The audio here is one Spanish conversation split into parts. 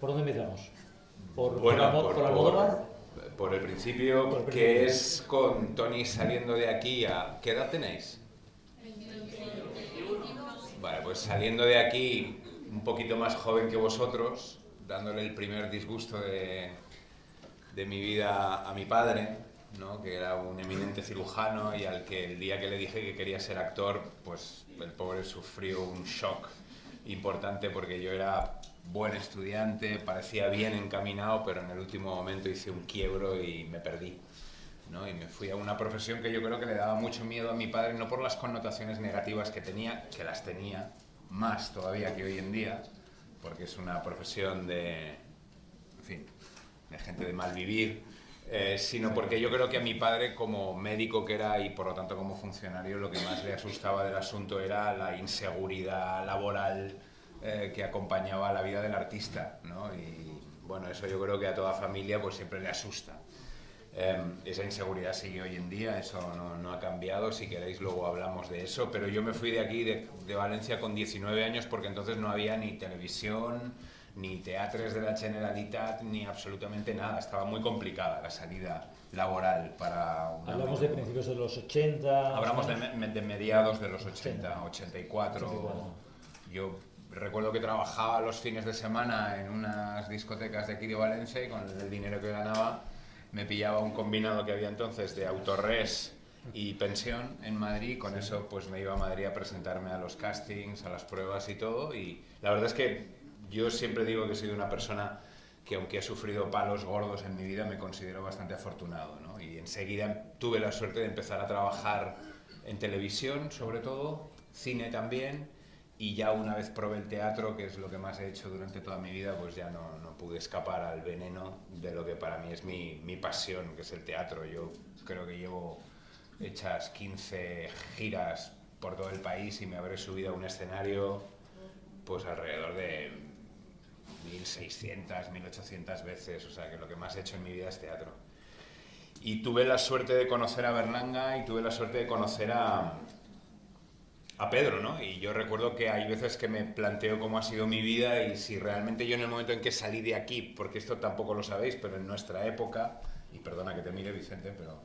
¿Por dónde empezamos? ¿Por, bueno, por, por, el principio, que es con Tony saliendo de aquí a... ¿Qué edad tenéis? Vale, pues saliendo de aquí un poquito más joven que vosotros, dándole el primer disgusto de, de mi vida a mi padre, ¿no? que era un eminente cirujano y al que el día que le dije que quería ser actor, pues el pobre sufrió un shock importante porque yo era buen estudiante, parecía bien encaminado, pero en el último momento hice un quiebro y me perdí. ¿no? Y me fui a una profesión que yo creo que le daba mucho miedo a mi padre, no por las connotaciones negativas que tenía, que las tenía, más todavía que hoy en día, porque es una profesión de, en fin, de gente de mal vivir, eh, sino porque yo creo que a mi padre como médico que era y por lo tanto como funcionario lo que más le asustaba del asunto era la inseguridad laboral eh, que acompañaba la vida del artista, ¿no? Y bueno, eso yo creo que a toda familia pues siempre le asusta. Em, esa inseguridad sigue hoy en día, eso no, no, ha cambiado, si queréis luego hablamos de eso, pero yo me fui de aquí, de, de Valencia, con 19 años porque entonces no había ni televisión, ni teatres de la Generalitat, ni absolutamente nada. Estaba muy complicada la salida laboral para... Hablamos de principios de los 80... Hablamos de, de, mediados de los 80, 84. 84. Yo recuerdo que trabajaba los fines de semana en unas discotecas de aquí de Valencia y con el dinero que ganaba me pillaba un combinado que había entonces de autorres y pensión en Madrid. Con eso pues me iba a Madrid a presentarme a los castings, a las pruebas y todo. Y la verdad es que yo siempre digo que he sido una persona que aunque he sufrido palos gordos en mi vida, me considero bastante afortunado. ¿no? Y enseguida tuve la suerte de empezar a trabajar en televisión, sobre todo, cine también, y ya una vez probé el teatro, que es lo que más he hecho durante toda mi vida, pues ya no, no pude escapar al veneno de lo que para mí es mi, mi, pasión, que es el teatro. Yo creo que llevo hechas 15 giras por todo el país y me habré subido a un escenario pues alrededor de 1.600, 1.800 veces, o sea que lo que más he hecho en mi vida es teatro. Y tuve la suerte de conocer a Berlanga y tuve la suerte de conocer a, a Pedro, ¿no? Y yo recuerdo que hay veces que me planteo cómo ha sido mi vida y si realmente yo en el momento en que salí de aquí, porque esto tampoco lo sabéis, pero en nuestra época, y perdona que te mire Vicente, pero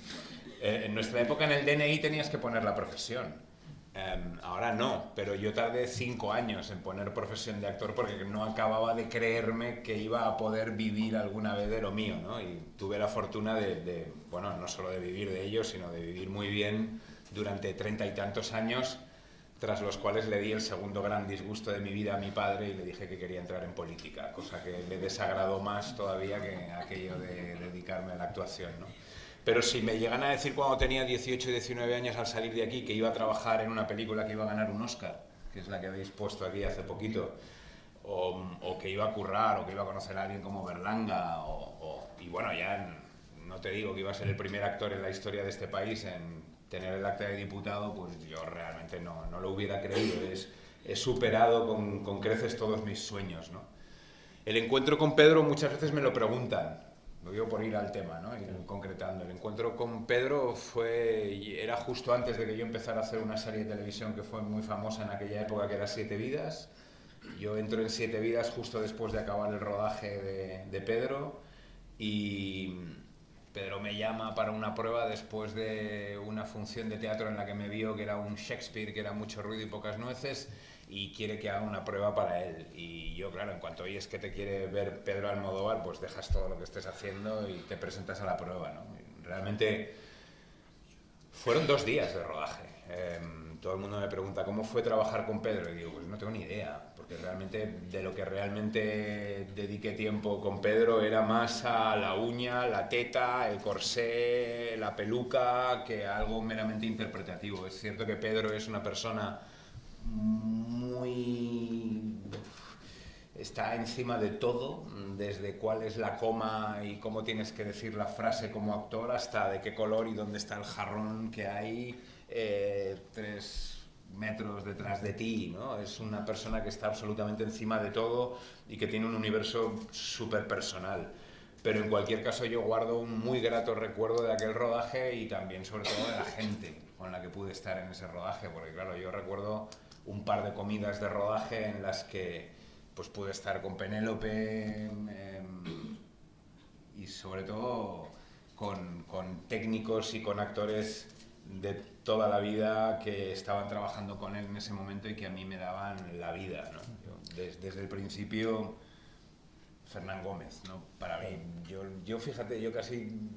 eh, en nuestra época en el DNI tenías que poner la profesión. Um, ahora no, pero yo tardé cinco años en poner profesión de actor porque no acababa de creerme que iba a poder vivir alguna vez de lo mío, ¿no? Y tuve la fortuna de, bueno, no solo de vivir de ello, sino de vivir muy bien durante treinta y tantos años, tras los cuales le di el segundo gran disgusto de mi vida a mi padre y le dije que quería entrar en política, cosa que le desagradó más todavía que aquello de dedicarme a la actuación, ¿no? Pero si me llegan a decir cuando tenía 18 y 19 años al salir de aquí que iba a trabajar en una película que iba a ganar un Oscar, que es la que habéis puesto aquí hace poquito, o, o que iba a currar, o que iba a conocer a alguien como Berlanga, o, o, y bueno, ya no te digo que iba a ser el primer actor en la historia de este país en tener el acta de diputado, pues yo realmente no, no lo hubiera creído. Es, he superado con, con creces todos mis sueños. ¿no? El encuentro con Pedro muchas veces me lo preguntan, lo digo por ir al tema, ¿no? ir concretando. El encuentro con Pedro fue, era justo antes de que yo empezara a hacer una serie de televisión que fue muy famosa en aquella época, que era Siete Vidas. Yo entro en Siete Vidas justo después de acabar el rodaje de, de Pedro y Pedro me llama para una prueba después de una función de teatro en la que me vio que era un Shakespeare, que era mucho ruido y pocas nueces, y quiere que haga una prueba para él. Y yo, claro, en cuanto oyes que te quiere ver Pedro Almodóvar, pues dejas todo lo que estés haciendo y te presentas a la prueba. ¿no? Realmente fueron dos días de rodaje. Eh, todo el mundo me pregunta cómo fue trabajar con Pedro y digo, pues no tengo ni idea, realmente de lo que realmente dediqué tiempo con Pedro era más a la uña, la teta, el corsé, la peluca, que algo meramente interpretativo. Es cierto que Pedro es una persona muy... está encima de todo, desde cuál es la coma y cómo tienes que decir la frase como actor, hasta de qué color y dónde está el jarrón que hay eh, tres metros detrás de ti, ¿no? Es una persona que está absolutamente encima de todo y que tiene un universo súper personal. Pero en cualquier caso yo guardo un muy grato recuerdo de aquel rodaje y también sobre todo de la gente con la que pude estar en ese rodaje, porque claro, yo recuerdo un par de comidas de rodaje en las que pues pude estar con Penélope em, y sobre todo con, con técnicos y con actores de toda la vida que estaban trabajando con él en ese momento y que a mí me daban la vida. ¿no? Yo, des- desde el principio, Fernán Gómez, ¿no? para mí. Yo, yo fíjate, yo casi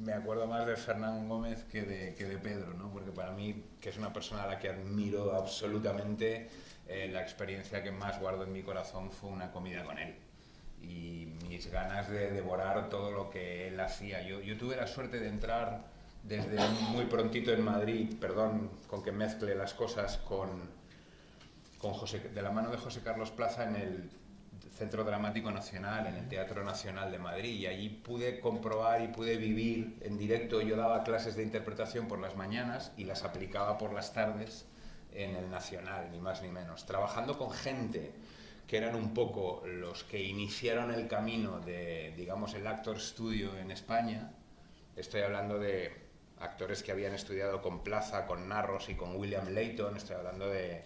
me acuerdo más de Fernán Gómez que de, que de Pedro, ¿no? porque para mí, que es una persona a la que admiro absolutamente, eh, la experiencia que más guardo en mi corazón fue una comida con él. Y mis ganas de devorar todo lo que él hacía. Yo, yo tuve la suerte de entrar desde muy prontito en Madrid, perdón con que mezcle las cosas, con, con José, de la mano de José Carlos Plaza en el Centro Dramático Nacional, en el Teatro Nacional de Madrid, y allí pude comprobar y pude vivir en directo. Yo daba clases de interpretación por las mañanas y las aplicaba por las tardes en el Nacional, ni más ni menos, trabajando con gente que eran un poco los que iniciaron el camino de, digamos, el actor studio en España. Estoy hablando de actores que habían estudiado con Plaza, con Narros y con William Layton. Estoy hablando de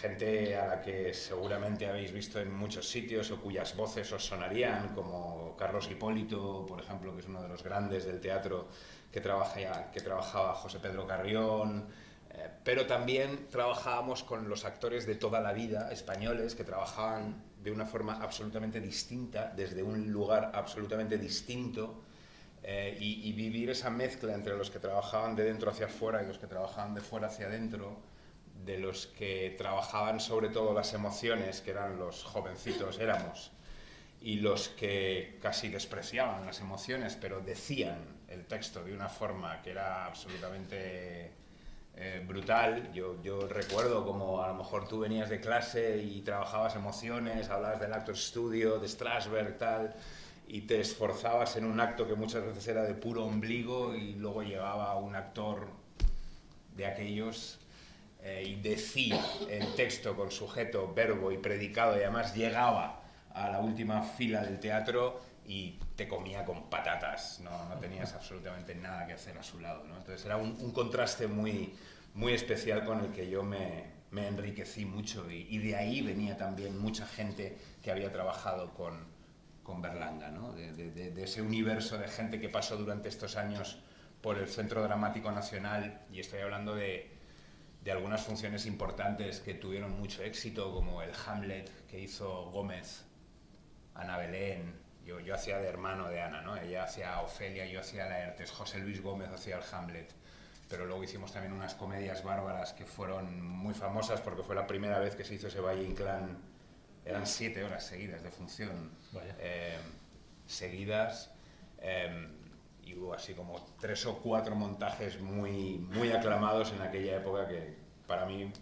gente a la que seguramente habéis visto en muchos sitios o cuyas voces os sonarían, como Carlos Hipólito, por ejemplo, que es uno de los grandes del teatro que, trabaja, que trabajaba José Pedro Carrión, eh, pero también trabajábamos con los actores de toda la vida españoles que trabajaban de una forma absolutamente distinta, desde un lugar absolutamente distinto, eh, y, y vivir esa mezcla entre los que trabajaban de dentro hacia afuera y los que trabajaban de fuera hacia adentro, de los que trabajaban sobre todo las emociones, que eran los jovencitos, éramos, y los que casi despreciaban las emociones, pero decían el texto de una forma que era absolutamente eh, brutal. Yo, yo recuerdo como a lo mejor tú venías de clase y trabajabas emociones, hablabas del actor studio, de Strasberg, tal, y te esforzabas en un acto que muchas veces era de puro ombligo y luego llegaba un actor de aquellos eh, y decía el texto con sujeto, verbo y predicado y además llegaba a la última fila del teatro y te comía con patatas, no, no tenías absolutamente nada que hacer a su lado. ¿no? Entonces era un, contraste muy, muy especial con el que yo me, me enriquecí mucho y, de ahí venía también mucha gente que había trabajado con, con Berlanga, ¿no? de, ese universo de gente que pasó durante estos años por el Centro Dramático Nacional y estoy hablando de, de algunas funciones importantes que tuvieron mucho éxito, como el Hamlet que hizo Gómez, Ana Belén, yo, yo hacía de hermano de Ana, ¿no? ella hacía Ofelia, yo hacía Laertes, José Luis Gómez hacía el Hamlet, pero luego hicimos también unas comedias bárbaras que fueron muy famosas porque fue la primera vez que se hizo ese Valle Inclán, eran siete horas seguidas de función, eh, seguidas, eh, y hubo así como tres o cuatro montajes muy, muy aclamados en aquella época que para mí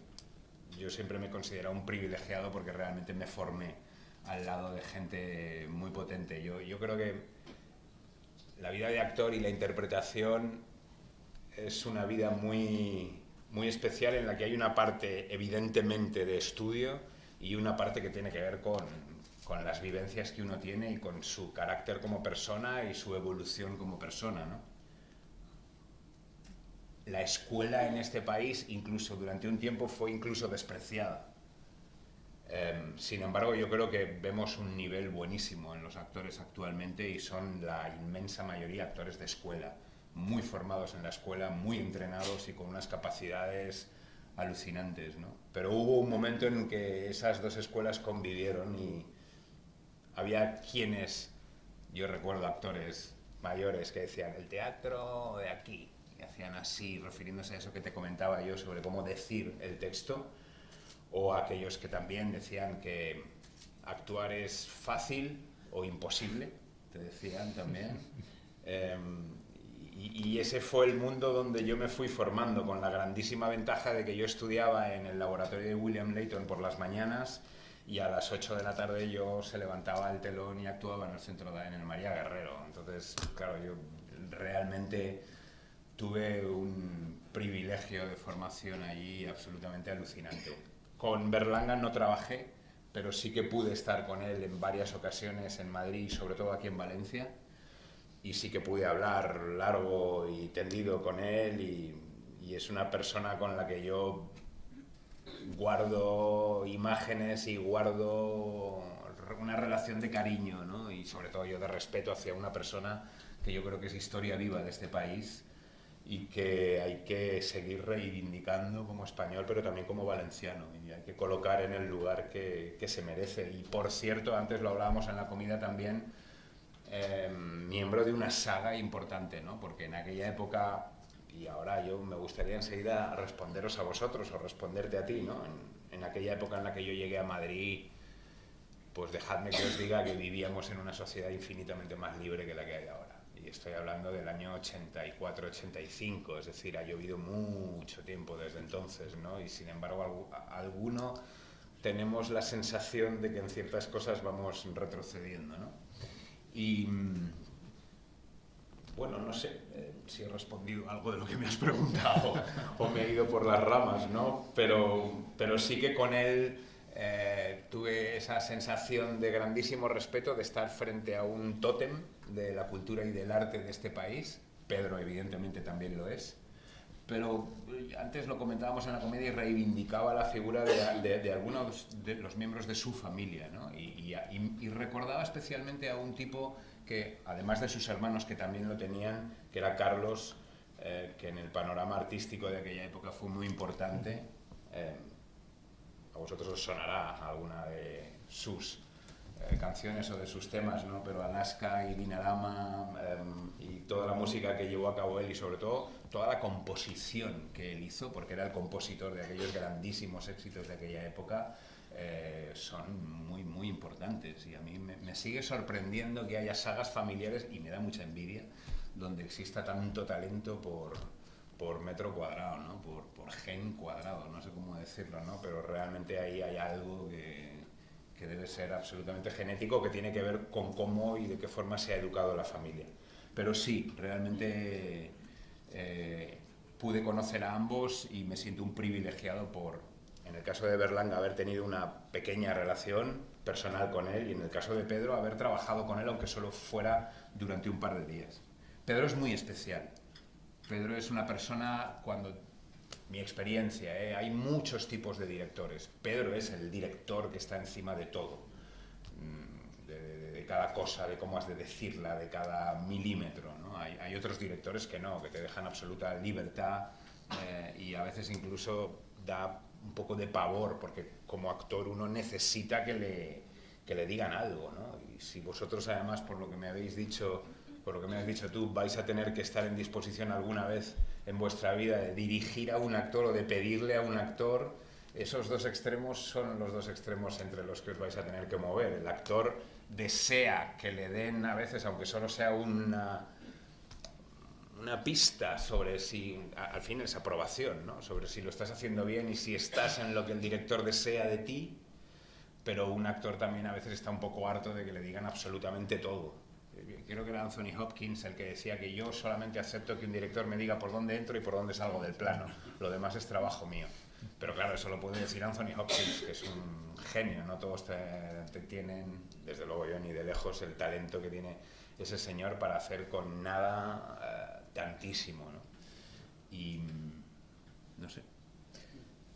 yo siempre me considero un privilegiado porque realmente me formé al lado de gente muy potente. Yo, yo creo que la vida de actor y la interpretación es una vida muy, muy especial en la que hay una parte evidentemente de estudio y una parte que tiene que ver con, con las vivencias que uno tiene y con su carácter como persona y su evolución como persona. ¿no? La escuela en este país, incluso durante un tiempo, fue incluso despreciada. Eh, sin embargo, yo creo que vemos un nivel buenísimo en los actores actualmente y son la inmensa mayoría actores de escuela, muy formados en la escuela, muy entrenados y con unas capacidades alucinantes. ¿no? Pero hubo un momento en que esas dos escuelas convivieron y, había quienes, yo recuerdo actores mayores que decían, el teatro de aquí, y hacían así, refiriéndose a eso que te comentaba yo sobre cómo decir el texto, o aquellos que también decían que actuar es fácil o imposible, te decían también. Eh, y, y, ese fue el mundo donde yo me fui formando, con la grandísima ventaja de que yo estudiaba en el laboratorio de William Layton por las mañanas, y a las 8 de la tarde yo se levantaba el telón y actuaba en el centro de, en el María Guerrero. Entonces, claro, yo realmente tuve un privilegio de formación allí absolutamente alucinante. Con Berlanga no trabajé, pero sí que pude estar con él en varias ocasiones en Madrid, sobre todo aquí en Valencia, y sí que pude hablar largo y tendido con él y, y es una persona con la que yo guardo imágenes y guardo una relación de cariño, ¿no? Y sobre todo yo de respeto hacia una persona que yo creo que es historia viva de este país y que hay que seguir reivindicando como español, pero también como valenciano, y hay que colocar en el lugar que, que se merece. Y por cierto, antes lo hablábamos en la comida también, eh, miembro de una saga importante, ¿no? porque en aquella época, y ahora yo me gustaría enseguida responderos a vosotros o responderte a ti, ¿no? en, en aquella época en la que yo llegué a Madrid, pues dejadme que os diga que vivíamos en una sociedad infinitamente más libre que la que hay ahora y estoy hablando del año 84-85, es decir, ha llovido mucho tiempo desde entonces, ¿no? Y sin embargo, alguno tenemos la sensación de que en ciertas cosas vamos retrocediendo, ¿no? Y mm, bueno, no sé eh, si he respondido algo de lo que me has preguntado o me he ido por las ramas, ¿no? Pero, pero sí que con él eh, tuve esa sensación de grandísimo respeto de estar frente a un tótem de la cultura y del arte de este país. Pedro evidentemente también lo es. Pero eh, antes lo comentábamos en la comedia y reivindicaba la figura de, algunos de los miembros de su familia. ¿no? Y, y, recordaba especialmente a un tipo que, además de sus hermanos que también lo tenían, que era Carlos, eh, que en el panorama artístico de aquella época fue muy importante a vosotros os sonará alguna de sus eh, canciones o de sus temas, ¿no? pero Alaska y Dinarama em, y toda la música que llevó a cabo él y sobre todo toda la composición que él hizo, porque era el compositor de aquellos grandísimos éxitos de aquella época, eh, son muy, muy importantes y a mí me, me, sigue sorprendiendo que haya sagas familiares y me da mucha envidia donde exista tanto talento por, por metro cuadrado, ¿no? por, por, gen cuadrado, no sé cómo decirlo, ¿no? pero realmente ahí hay algo que, que, debe ser absolutamente genético, que tiene que ver con cómo y de qué forma se ha educado la familia. Pero sí, realmente eh, pude conocer a ambos y me siento un privilegiado por, en el caso de Berlanga, haber tenido una pequeña relación personal con él y en el caso de Pedro, haber trabajado con él, aunque solo fuera durante un par de días. Pedro es muy especial Pedro es una persona, cuando mi experiencia, ¿eh? hay muchos tipos de directores. Pedro es el director que está encima de todo, mm, de, cada cosa, de cómo has de decirla, de cada milímetro. ¿no? Hay, otros directores que no, que te dejan absoluta libertad eh, y a veces incluso da un poco de pavor, porque como actor uno necesita que le, que le digan algo. ¿no? Y si vosotros además, por lo que me habéis dicho, por lo que me has dicho tú, vais a tener que estar en disposición alguna vez en vuestra vida de dirigir a un actor o de pedirle a un actor, esos dos extremos son los dos extremos entre los que os vais a tener que mover. El actor desea que le den a veces, aunque solo sea una, una pista sobre si, al fin es aprobación, ¿no? sobre si lo estás haciendo bien y si estás en lo que el director desea de ti, pero un actor también a veces está un poco harto de que le digan absolutamente todo creo que era Anthony Hopkins el que decía que yo solamente acepto que un director me diga por dónde entro y por dónde salgo del plano. Lo demás es trabajo mío. Pero claro, eso lo puede decir Anthony Hopkins, que es un genio, no todos te, tienen, desde luego yo ni de lejos, el talento que tiene ese señor para hacer con nada eh, tantísimo. ¿no? Y no sé.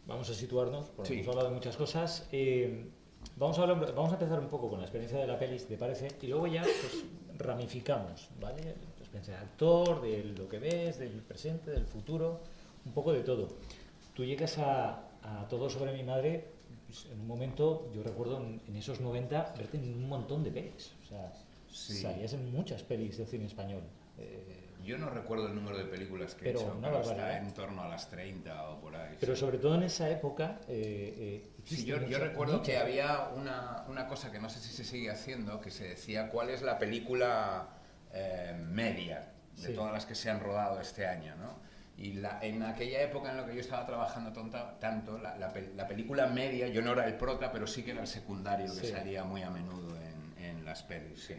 Vamos a situarnos, porque hemos hablado de muchas cosas. Eh, vamos, a hablar, vamos a empezar un poco con la experiencia de la peli, te parece, y luego ya pues, ramificamos, ¿vale? De actor, de lo que ves, del presente, del futuro, un poco de todo. Tú llegas a, Todo sobre mi madre, pues, en un momento, yo recuerdo en, esos 90 verte en un montón de pelis, o sea, salías en muchas pelis de cine español. Eh, yo no recuerdo el número de películas que pero he hecho, pero está en torno a las 30 o por ahí. Pero sobre todo en esa época... Eh, eh sí, yo, yo, recuerdo que había una, una, cosa que no sé si se sigue haciendo, que se decía cuál es la película eh, media de todas las que se han rodado este año, ¿no? Y la, en aquella época en la que yo estaba trabajando tonta, tanto, la, la, película media, yo no era el prota, pero sí que era el secundario que salía muy a menudo en, en las pelis, sí.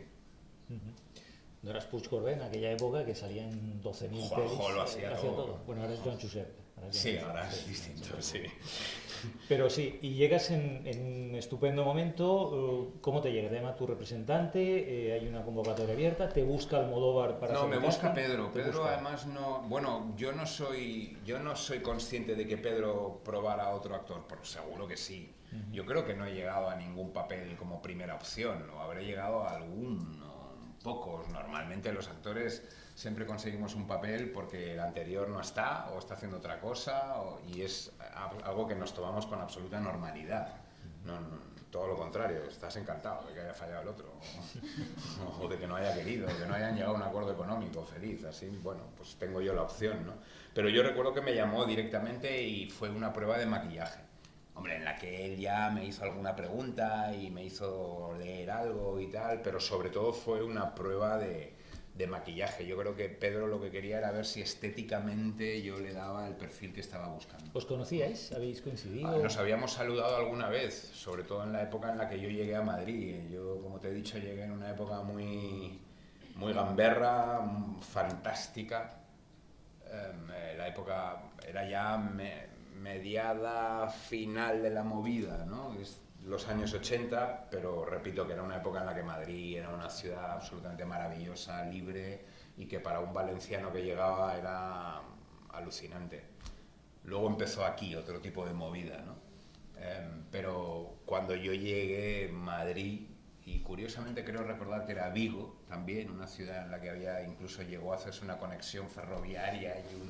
No eras Puig en aquella época que salían 12.000 pelis. lo hacía, todo. Bueno, ahora es John Chusep. sí, ahora es distinto, sí. Pero sí, y llegas en, un estupendo momento. Uh, ¿Cómo te llega? Te llama tu representante, eh, hay una convocatoria abierta, te busca Almodóvar para No, me busca Pedro. Pedro además no... Bueno, yo no, soy, yo no soy consciente de que Pedro probara a otro actor, pero seguro que sí. Yo creo que no he llegado a ningún papel como primera opción, o habré llegado a algún, pocos. Normalmente los actores siempre conseguimos un papel porque el anterior no está o está haciendo otra cosa y es algo que nos tomamos con absoluta normalidad. No, todo lo contrario, estás encantado de que haya fallado el otro o, de que no haya querido, o que no hayan llegado a un acuerdo económico feliz, así, bueno, pues tengo yo la opción, ¿no? Pero yo recuerdo que me llamó directamente y fue una prueba de maquillaje. Hombre, en la que él ya me hizo alguna pregunta y me hizo leer algo y tal, pero sobre todo fue una prueba de, de maquillaje. Yo creo que Pedro lo que quería era ver si estéticamente yo le daba el perfil que estaba buscando. ¿Os conocíais? ¿Habéis coincidido? Ah, nos habíamos saludado alguna vez, sobre todo en la época en la que yo llegué a Madrid. Yo, como te he dicho, llegué en una época muy, muy gamberra, fantástica. Em, eh, la época era ya mediada final de la movida, ¿no? los años 80, pero repito que era una época en la que Madrid era una ciudad absolutamente maravillosa, libre y que para un valenciano que llegaba era alucinante. Luego empezó aquí otro tipo de movida, ¿no? Em, pero cuando yo llegué a Madrid, y curiosamente creo recordar que era Vigo también, una ciudad en la que había incluso llegó a hacerse una conexión ferroviaria y un,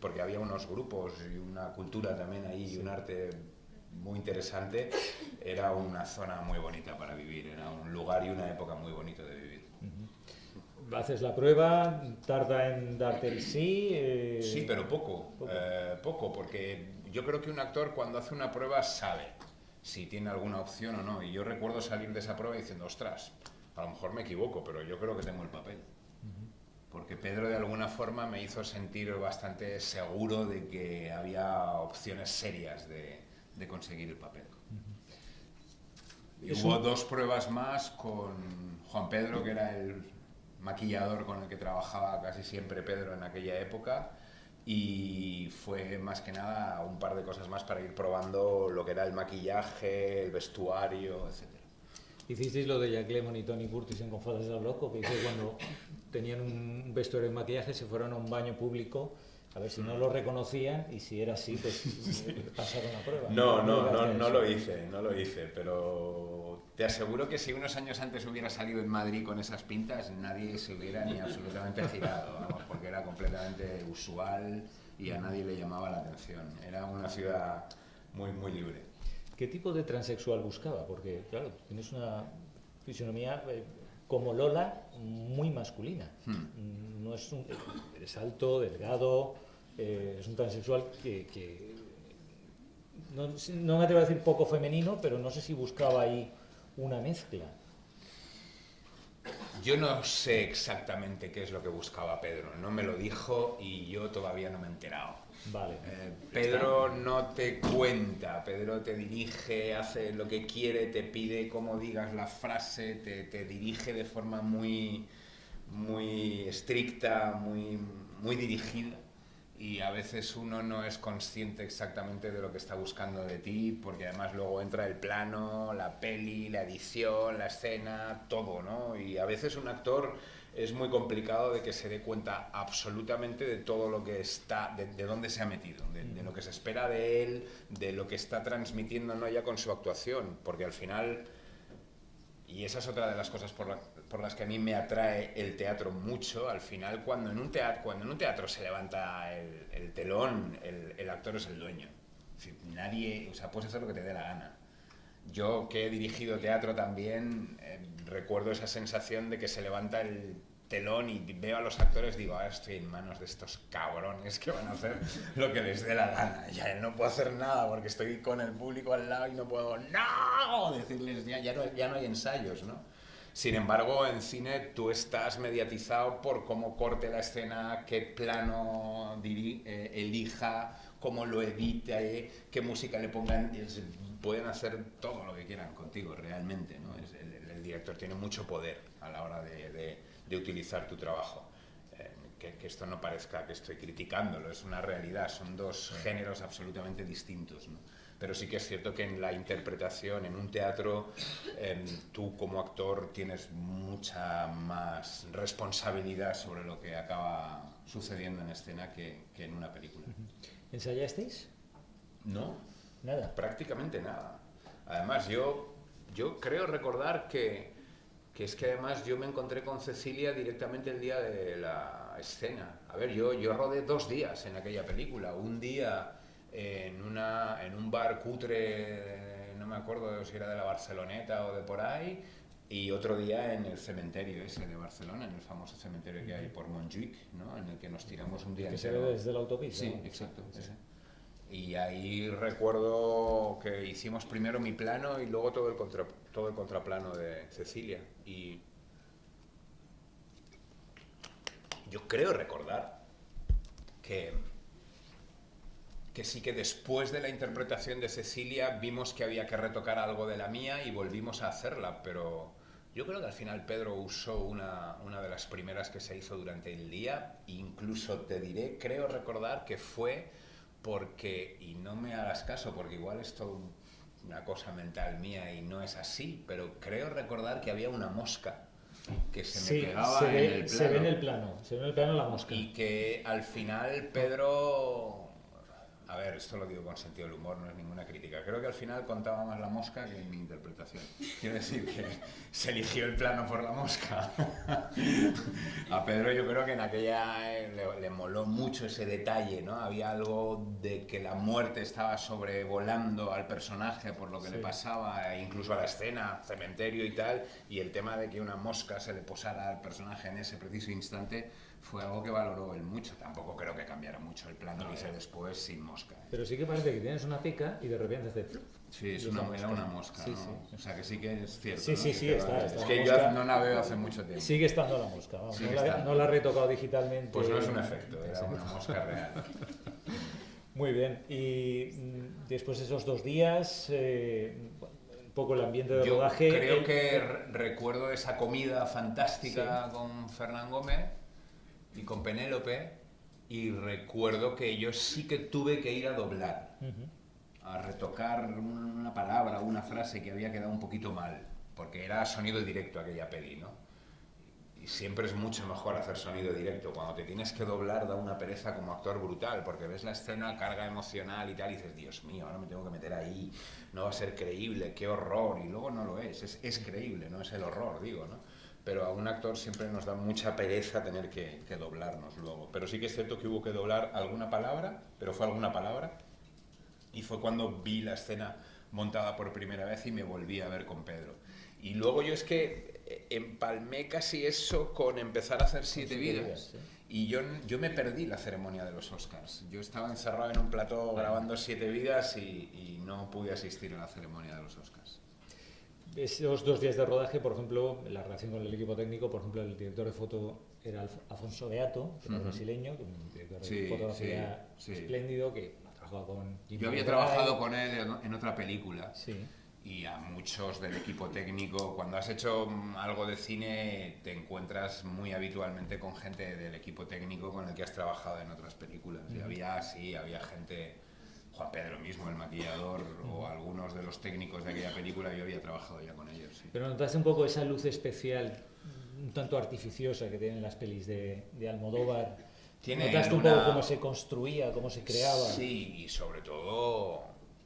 porque había unos grupos y una cultura también ahí y un arte muy interesante, era una zona muy bonita para vivir, era un lugar y una época muy bonito de vivir. Haces la prueba, tarda en darte el sí. Eh, sí, pero poco, eh, poco. porque yo creo que un actor cuando hace una prueba sabe si tiene alguna opción o no. Y yo recuerdo salir de esa prueba diciendo, ostras, a lo mejor me equivoco, pero yo creo que tengo el papel. Porque Pedro de alguna forma me hizo sentir bastante seguro de que había opciones serias de, de conseguir el papel. Y hubo dos pruebas más con Juan Pedro, que era el maquillador con el que trabajaba casi siempre Pedro en aquella época, y fue más que nada un par de cosas más para ir probando lo que era el maquillaje, el vestuario, etc. Hicisteis lo de Jack Lemmon y Tony Curtis en Confadas del Loco, que hice cuando tenían un vestuario de maquillaje, se fueron a un baño público a ver si no lo reconocían y si era así, pues pasaron la prueba. No, no, no, no, lo hice, no lo hice, pero te aseguro que si unos años antes hubiera salido en Madrid con esas pintas, nadie se hubiera ni absolutamente girado, vamos, porque era completamente usual y a nadie le llamaba la atención. Era una ciudad muy, muy libre. ¿Qué tipo de transexual buscaba? Porque, claro, tienes una fisionomía eh, como Lola muy masculina. Hmm. No es un, alto, delgado, eh, es un transexual que, no, no, me atrevo a decir poco femenino, pero no sé si buscaba ahí una mezcla. Yo no sé exactamente qué es lo que buscaba Pedro, no me lo dijo y yo todavía no me he enterado. Vale. Eh, Pedro no te cuenta, Pedro te dirige, hace lo que quiere, te pide cómo digas la frase, te, te dirige de forma muy, muy estricta, muy, muy dirigida y a veces uno no es consciente exactamente de lo que está buscando de ti, porque además luego entra el plano, la peli, la edición, la escena, todo, ¿no? Y a veces un actor es muy complicado de que se dé cuenta absolutamente de todo lo que está, de, dónde se ha metido, de, lo que se espera de él, de lo que está transmitiendo no ya con su actuación, porque al final, y esa es otra de las cosas por, la, por las que a mí me atrae el teatro mucho, al final cuando en un teatro, cuando en un teatro se levanta el, telón, el, actor es el dueño. nadie, o sea, puedes hacer lo que te dé la gana. Yo que he dirigido teatro también, eh, recuerdo esa sensación de que se levanta el telón y veo a los actores, digo, ahora estoy en manos de estos cabrones que van a hacer lo que les dé la gana. Ya no puedo hacer nada porque estoy con el público al lado y no puedo, ¡no! Decirles, ya, ya, no, ya no hay ensayos, ¿no? Sin embargo, en cine tú estás mediatizado por cómo corte la escena, qué plano eh, elija, cómo lo edite, qué música le pongan. Pueden hacer todo lo que quieran contigo realmente. ¿no? el, director tiene mucho poder a la hora de, utilizar tu trabajo. Eh, que, esto no parezca que estoy criticándolo, es una realidad, son dos géneros absolutamente distintos. pero sí que es cierto que en la interpretación, en un teatro, em, tú como actor tienes mucha más responsabilidad sobre lo que acaba sucediendo en escena que, que en una película. ¿Ensayasteis? No. Nada. Prácticamente nada. Además, yo, yo creo recordar que, que es que además yo me encontré con Cecilia directamente el día de la escena. A ver, yo, yo rodé dos días en aquella película. Un día en, una, en un bar cutre, no me acuerdo si era de la Barceloneta o de por ahí, y otro día en el cementerio ese de Barcelona, en el famoso cementerio que hay por Montjuic, ¿no? en el que nos tiramos un día Que se ve desde la autopista. Sí, ¿no? exacto. ese. Y ahí recuerdo que hicimos primero mi plano y luego todo el, contra- todo el contraplano de Cecilia. Y yo creo recordar que, que sí que después de la interpretación de Cecilia vimos que había que retocar algo de la mía y volvimos a hacerla, pero yo creo que al final Pedro usó una, una de las primeras que se hizo durante el día, incluso te diré, creo recordar que fue porque, y no me hagas caso, porque igual es todo una cosa mental mía y no es así, pero creo recordar que había una mosca que se me Sí, pegaba se en ve, el plano. se ve en el plano. Se ve en el plano la mosca. Y que al final Pedro... A ver, esto lo digo con sentido del humor, no es ninguna crítica. Creo que al final contaba más la mosca que mi interpretación. Quiero decir que se eligió el plano por la mosca. A Pedro yo creo que en aquella eh, le, le moló mucho ese detalle, ¿no? Había algo de que la muerte estaba sobrevolando al personaje por lo que le Sí. pasaba, e incluso a la escena, cementerio y tal, y el tema de que una mosca se le posara al personaje en ese preciso instante fue algo que valoró él mucho. Tampoco creo que cambiara mucho el plano que hice después sin mosca. ¿eh? Pero sí que parece que tienes una pica y de repente hace... Sí, es una, era una mosca, Sí, ¿no? sí. O sea, que sí que es cierto. Sí, sí, Que sí, está, está Es que mosca. yo no la veo hace mucho tiempo. Sigue estando la mosca, vamos, no, la, no la he retocado digitalmente. Pues no es un efecto, era una mosca real. Muy bien, y mm, después de esos dos días, eh, un poco el ambiente de Yo rodaje... creo el- que re- recuerdo esa comida fantástica con Fernán Gómez y con Penélope y recuerdo que yo sí que tuve que ir a doblar, a retocar una palabra, una frase que había quedado un poquito mal, porque era sonido directo aquella peli, ¿no? Y siempre es mucho mejor hacer sonido directo. Cuando te tienes que doblar da una pereza como actor brutal, porque ves la escena, carga emocional y tal, y dices, Dios mío, ahora me tengo que meter ahí, no va a ser creíble, qué horror, y luego no lo es, es, es creíble, no es el horror, digo, ¿no? Pero a un actor siempre nos da mucha pereza tener que, que doblarnos luego. Pero sí que es cierto que hubo que doblar alguna palabra, pero fue alguna palabra, y fue cuando vi la escena montada por primera vez y me volví a ver con Pedro. Y luego yo es que eh, empalmé casi eso con empezar a hacer siete, Siete vidas. Y yo, yo me perdí la ceremonia de los Oscars. Yo estaba encerrado en un plató grabando siete vidas y, y no pude asistir a la ceremonia de los Oscars. Esos dos días de rodaje, por ejemplo, la relación con el equipo técnico, por ejemplo, el director de foto era Afonso Beato, que era brasileño, que un director de Sí, fotografía sí, espléndido, que ha trabajado con Yo había trabajado con él en, en otra película. Sí. y a muchos del equipo técnico. Cuando has hecho mm, algo de cine, te encuentras muy habitualmente con gente del equipo técnico con el que has trabajado en otras películas. Y había, sí, había gente, Juan Pedro mismo, el maquillador, o algunos de los técnicos de aquella película, yo había trabajado ya con ellos. sí. Pero notaste un poco esa luz especial, un tanto artificiosa que tienen las pelis de, de Almodóvar. Tiene ¿Notaste un poco cómo se construía, cómo se creaba? Sí, y sobre todo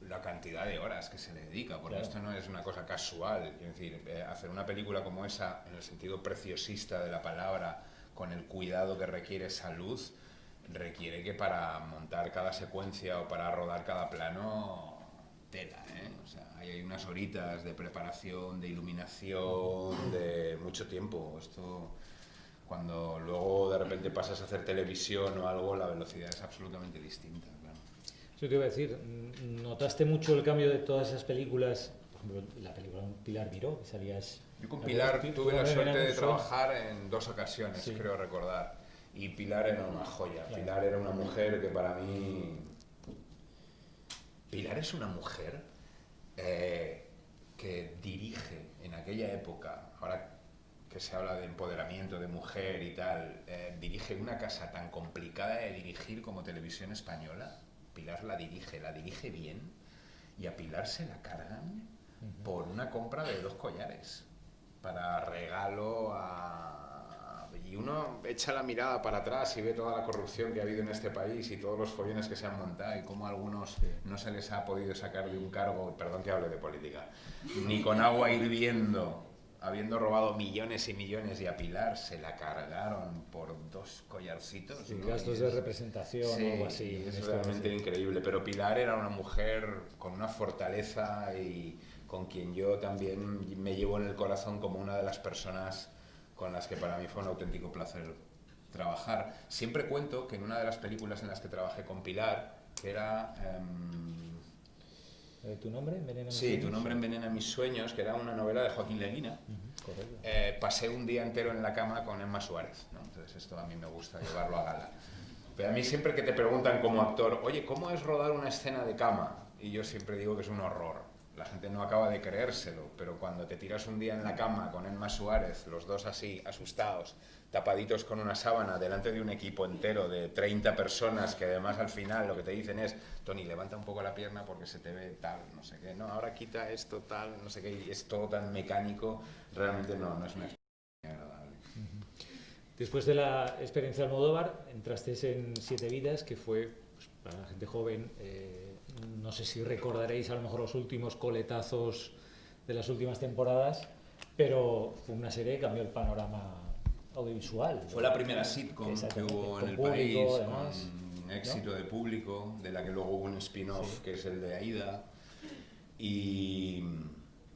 la cantidad de horas que se le dedica, porque Claro. esto no es una cosa casual. Es decir, eh, hacer una película como esa, en el sentido preciosista de la palabra, con el cuidado que requiere esa luz, requiere que para montar cada secuencia o para rodar cada plano, tela, ¿eh? O sea, hay unas horitas de preparación, de iluminación, de mucho tiempo. Esto cuando luego de repente pasas a hacer televisión o algo, la velocidad es absolutamente distinta. claro. Eso te iba a decir, ¿notaste mucho el cambio de todas esas películas? Por ejemplo, la película Pilar Miró, que salías... Yo con la Pilar tuve la suerte de trabajar en dos ocasiones, Sí. creo recordar. Y Pilar era una joya. Pilar era una mujer que para mí... Pilar es una mujer eh, que dirige en aquella época, ahora que se habla de empoderamiento de mujer y tal, eh, dirige una casa tan complicada de dirigir como Televisión Española. Pilar la dirige, la dirige bien y a Pilar se la cargan por una compra de dos collares para regalo a... Y uno echa la mirada para atrás y ve toda la corrupción que ha habido en este país y todos los follones que se han montado y cómo a algunos no se les ha podido sacar de un cargo, perdón que hable de política, ni con agua hirviendo habiendo robado millones y millones y a Pilar se la cargaron por dos collarcitos. Sí, gastos de representación o algo así. Es realmente increíble, pero Pilar era una mujer con una fortaleza y con quien yo también me llevo en el corazón como una de las personas con las que para mí fue un auténtico placer trabajar. Siempre cuento que en una de las películas en las que trabajé con Pilar, que era... Em, eh, ¿Tu nombre envenena mis Sí, Tu nombre envenena mis sueños, que era una novela de Joaquín Leguina. Eh, pasé un día entero en la cama con Emma Suárez, ¿no? entonces esto a mí me gusta llevarlo a gala. Pero a mí siempre que te preguntan como actor, oye, ¿cómo es rodar una escena de cama? Y yo siempre digo que es un horror. La gente no acaba de creérselo, pero cuando te tiras un día en la cama con Emma Suárez, los dos así, asustados, tapaditos con una sábana delante de un equipo entero de 30 personas que además al final lo que te dicen es, Tony, levanta un poco la pierna porque se te ve tal, no sé qué, no, ahora quita esto, tal, no sé qué, es todo tan mecánico, realmente no, no es una experiencia agradable. Después de la experiencia de Almodóvar, entraste en Siete Vidas, que fue, pues, para la gente joven, eh, no sé si recordaréis a lo mejor los últimos coletazos de las últimas temporadas, pero fue una serie que cambió el panorama audiovisual. Fue la primera sitcom que hubo en el país, con éxito de público, de la que luego hubo un spin-off que es el de Aida. Y,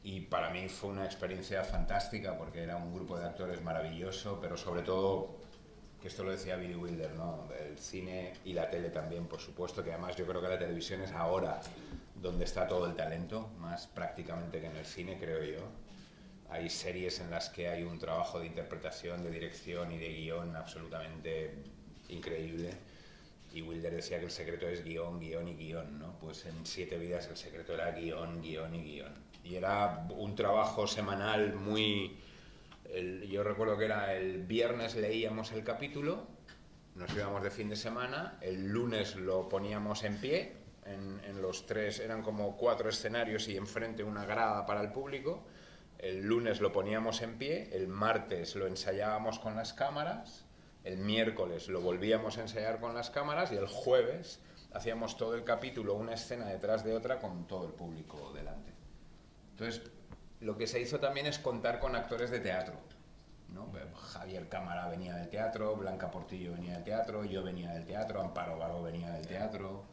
y, para mí fue una experiencia fantástica porque era un grupo de actores maravilloso, pero sobre todo, que esto lo decía Billy Wilder, ¿no? el cine y la tele también, por supuesto, que además yo creo que la televisión es ahora donde está todo el talento, más prácticamente que en el cine, creo yo hay series en las que hay un trabajo de interpretación, de dirección y de guion absolutamente increíble. Y Wilder decía que el secreto es guion, guion y guion, ¿no? Pues en Siete Vidas el secreto era guion, guion y guion. Y era un trabajo semanal muy... yo recuerdo que era el viernes leíamos el capítulo, nos íbamos de fin de semana, el lunes lo poníamos en pie, en, en los tres, eran como cuatro escenarios y enfrente una grada para el público, el lunes lo poníamos en pie, el martes lo ensayábamos con las cámaras, el miércoles lo volvíamos a ensayar con las cámaras y el jueves hacíamos todo el capítulo, una escena detrás de otra con todo el público delante. Entonces, lo que se hizo también es contar con actores de teatro. Javier Cámara venía del teatro, Blanca Portillo venía del teatro, yo venía del teatro, Amparo Vago venía del teatro.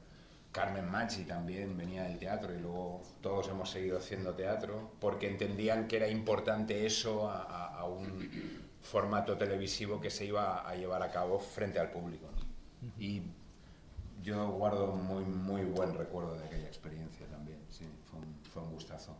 Carmen Machi también venía del teatro y luego todos hemos seguido haciendo teatro porque entendían que era importante eso a, un formato televisivo que se iba a llevar a cabo frente al público. Y yo guardo muy, muy buen recuerdo de aquella experiencia también, sí, fue un, fue un gustazo.